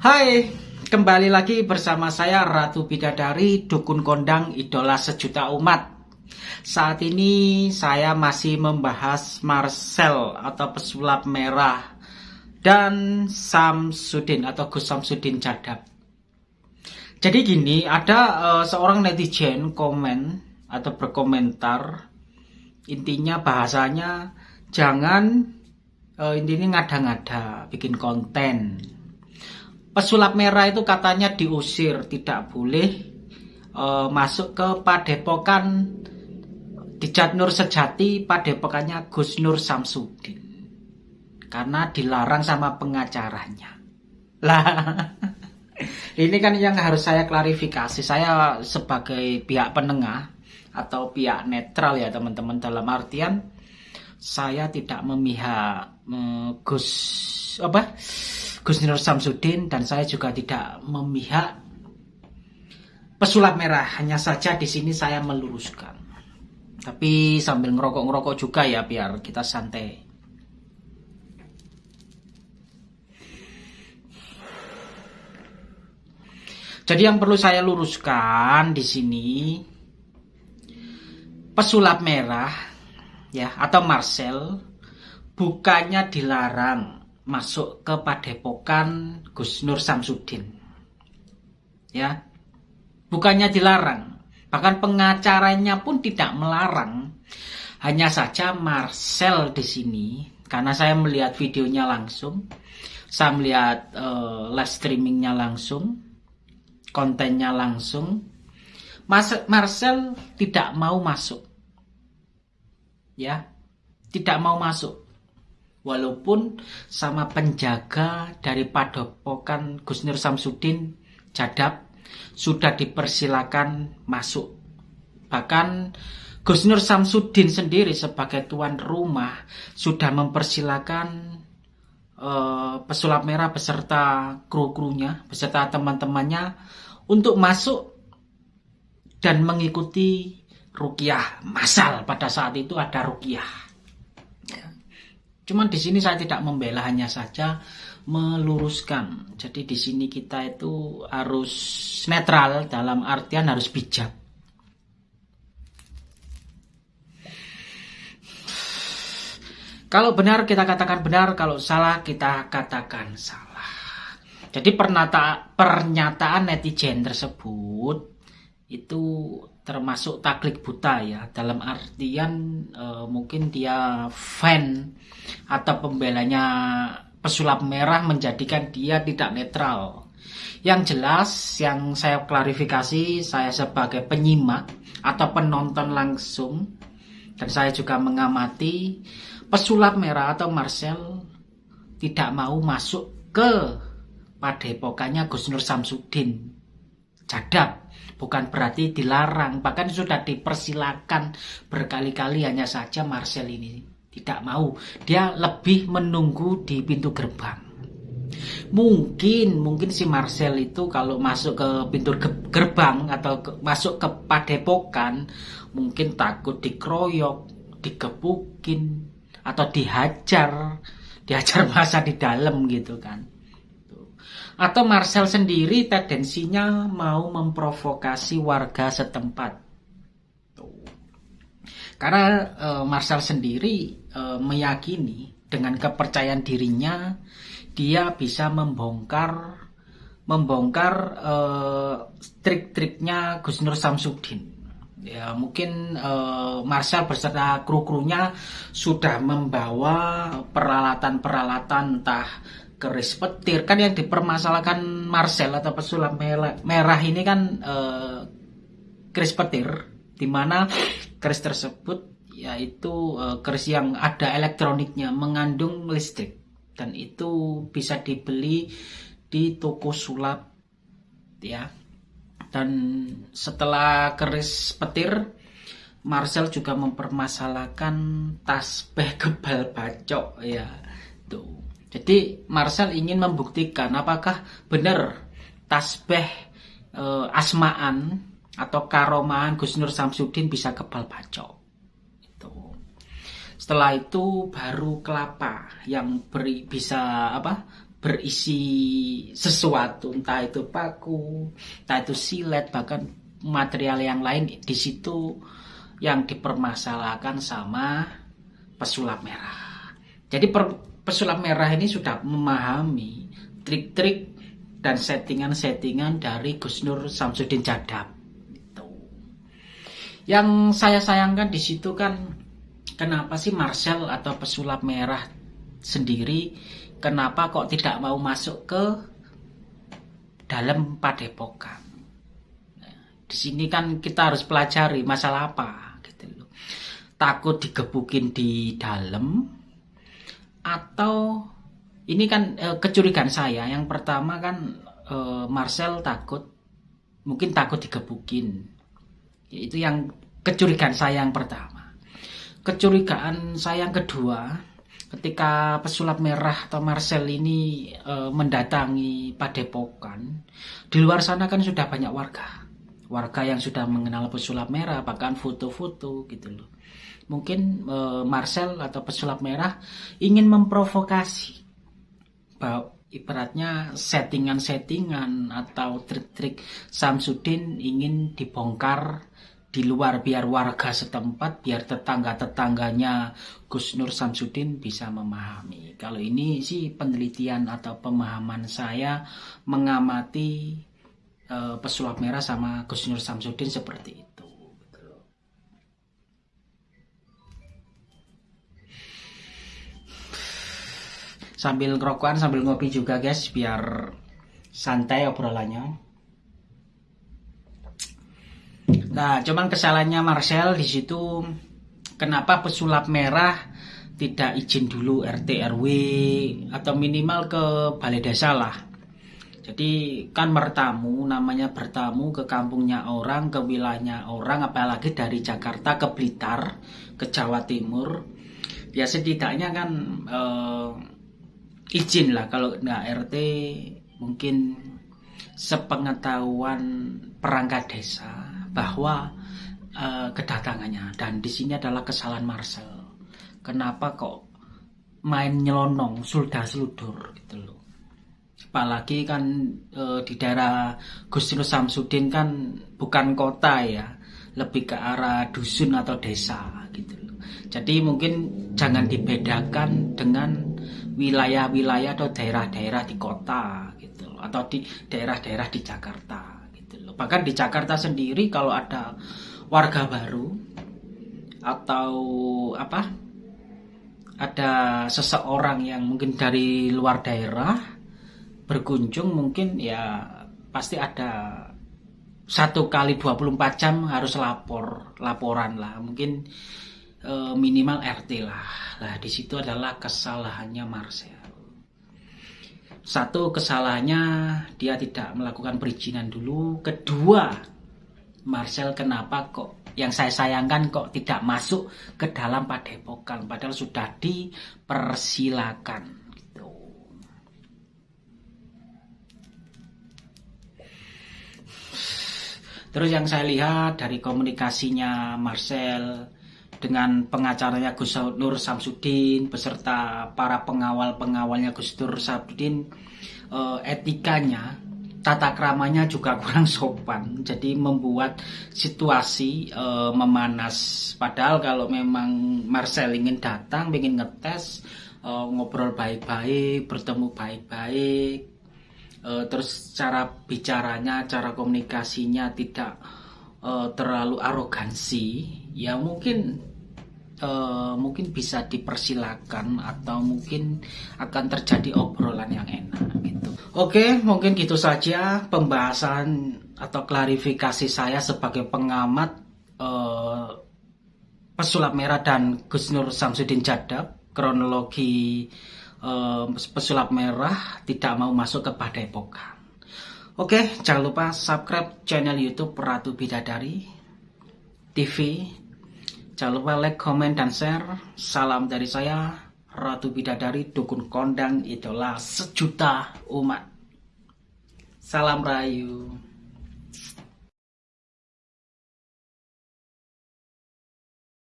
Hai, kembali lagi bersama saya Ratu Bidadari, Dukun Kondang, Idola Sejuta Umat. Saat ini saya masih membahas Marcel atau pesulap merah dan Samsudin atau Gus Samsudin Jadab. Jadi gini, ada uh, seorang netizen komen atau berkomentar, intinya bahasanya jangan uh, intinya ngada-ngada bikin konten pesulap merah itu katanya diusir, tidak boleh e, masuk ke padepokan Dijat Nur Sejati, padepokannya Gus Nur Samsudin. Karena dilarang sama pengacaranya. Lah, ini kan yang harus saya klarifikasi. Saya sebagai pihak penengah atau pihak netral ya teman-teman dalam artian saya tidak memihak Gus apa Gus Nur Samsudin dan saya juga tidak memihak pesulap merah. Hanya saja di sini saya meluruskan. Tapi sambil ngerokok-ngerokok juga ya biar kita santai. Jadi yang perlu saya luruskan di sini pesulap merah ya atau Marcel bukannya dilarang masuk ke padepokan Gus Nur Samsudin. Ya. Bukannya dilarang, bahkan pengacaranya pun tidak melarang. Hanya saja Marcel di sini karena saya melihat videonya langsung, saya melihat uh, live streamingnya langsung, kontennya langsung. Mas Marcel tidak mau masuk. Ya. Tidak mau masuk walaupun sama penjaga dari padepokan Gus Nur Samsudin Jadab sudah dipersilakan masuk. Bahkan Gus Nur Samsudin sendiri sebagai tuan rumah sudah mempersilakan uh, pesulap merah beserta kru-krunya, beserta teman-temannya untuk masuk dan mengikuti rukiah masal pada saat itu ada rukiah Cuman di sini saya tidak membela hanya saja meluruskan. Jadi di sini kita itu harus netral dalam artian harus bijak. Kalau benar kita katakan benar, kalau salah kita katakan salah. Jadi pernyataan, netizen tersebut itu termasuk taklik buta ya. Dalam artian e, mungkin dia fan atau pembelanya pesulap merah menjadikan dia tidak netral. Yang jelas yang saya klarifikasi saya sebagai penyimak atau penonton langsung dan saya juga mengamati pesulap merah atau Marcel tidak mau masuk ke padepokannya Gus Nur Samsudin. Jadab bukan berarti dilarang bahkan sudah dipersilakan berkali-kali hanya saja Marcel ini tidak mau. Dia lebih menunggu di pintu gerbang. Mungkin mungkin si Marcel itu kalau masuk ke pintu gerbang atau ke, masuk ke padepokan mungkin takut dikeroyok digebukin atau dihajar dihajar masa di dalam gitu kan atau Marcel sendiri tendensinya mau memprovokasi warga setempat. Karena e, Marcel sendiri e, meyakini dengan kepercayaan dirinya dia bisa membongkar membongkar e, trik-triknya Gus Nur Samsudin. Ya mungkin e, Marcel beserta kru-krunya sudah membawa peralatan-peralatan entah keris petir. Kan yang dipermasalahkan Marcel atau pesulap merah, ini kan eh, keris petir di mana keris tersebut yaitu eh, keris yang ada elektroniknya mengandung listrik. Dan itu bisa dibeli di toko sulap ya. Dan setelah keris petir Marcel juga mempermasalahkan tasbih kebal bacok ya. Tuh jadi Marcel ingin membuktikan apakah benar tasbih e, asmaan atau karomaan Gus Nur Samsudin bisa kebal bacok. Itu. Setelah itu baru kelapa yang beri, bisa apa? berisi sesuatu entah itu paku entah itu silet bahkan material yang lain di situ yang dipermasalahkan sama pesulap merah jadi per, pesulap merah ini sudah memahami trik-trik dan settingan-settingan dari Gus Nur Samsudin Jadab itu. yang saya sayangkan di situ kan kenapa sih Marcel atau pesulap merah sendiri kenapa kok tidak mau masuk ke dalam padepokan. Nah, di sini kan kita harus pelajari masalah apa gitu loh. Takut digebukin di dalam atau ini kan e, kecurigaan saya. Yang pertama kan e, Marcel takut mungkin takut digebukin. Itu yang kecurigaan saya yang pertama. Kecurigaan saya yang kedua, ketika pesulap merah atau Marcel ini e, mendatangi Padepokan, di luar sana kan sudah banyak warga. Warga yang sudah mengenal pesulap merah, bahkan foto-foto gitu loh. Mungkin e, Marcel atau pesulap merah ingin memprovokasi bahwa ibaratnya settingan-settingan atau trik-trik Samsudin ingin dibongkar di luar biar warga setempat, biar tetangga-tetangganya Gus Nur Samsudin bisa memahami. Kalau ini sih penelitian atau pemahaman saya mengamati uh, pesulap merah sama Gus Nur Samsudin seperti itu. Sambil ngerokokan, sambil ngopi juga guys, biar santai obrolannya. Nah, cuman kesalahannya Marcel di situ kenapa pesulap merah tidak izin dulu RT RW atau minimal ke balai desa lah. Jadi kan bertamu, namanya bertamu ke kampungnya orang, ke wilayahnya orang, apalagi dari Jakarta ke Blitar, ke Jawa Timur. Ya setidaknya kan eh, izin lah kalau nggak RT mungkin sepengetahuan perangkat desa bahwa uh, kedatangannya dan di sini adalah kesalahan Marcel. Kenapa kok main nyelonong, suldah seludur gitu loh. Apalagi kan e, di daerah Gusti Samsudin kan bukan kota ya, lebih ke arah dusun atau desa gitu loh. Jadi mungkin jangan dibedakan dengan wilayah-wilayah atau daerah-daerah di kota gitu loh, atau di daerah-daerah di Jakarta bahkan di Jakarta sendiri kalau ada warga baru atau apa ada seseorang yang mungkin dari luar daerah berkunjung mungkin ya pasti ada satu kali 24 jam harus lapor laporan lah. Mungkin e, minimal RT lah lah di situ adalah kesalahannya Marcel satu kesalahannya dia tidak melakukan perizinan dulu. Kedua, Marcel kenapa kok yang saya sayangkan kok tidak masuk ke dalam padepokan padahal sudah dipersilakan gitu. Terus yang saya lihat dari komunikasinya Marcel dengan pengacaranya Gus Nur Samsudin beserta para pengawal-pengawalnya Gus Nur Samsudin eh, etikanya tata kramanya juga kurang sopan. Jadi membuat situasi eh, memanas. Padahal kalau memang Marcel ingin datang ingin ngetes eh, ngobrol baik-baik bertemu baik-baik eh, terus cara bicaranya cara komunikasinya tidak uh, terlalu arogansi ya mungkin uh, mungkin bisa dipersilakan atau mungkin akan terjadi obrolan yang enak gitu. Oke, mungkin gitu saja pembahasan atau klarifikasi saya sebagai pengamat uh, pesulap merah dan Gus Nur Samsudin Jadab kronologi uh, pesulap merah tidak mau masuk ke Padepokan. Oke, jangan lupa subscribe channel YouTube Ratu Bidadari TV Jangan lupa like, comment, dan share. Salam dari saya, Ratu Bidadari, Dukun Kondang, idola sejuta umat. Salam Rayu.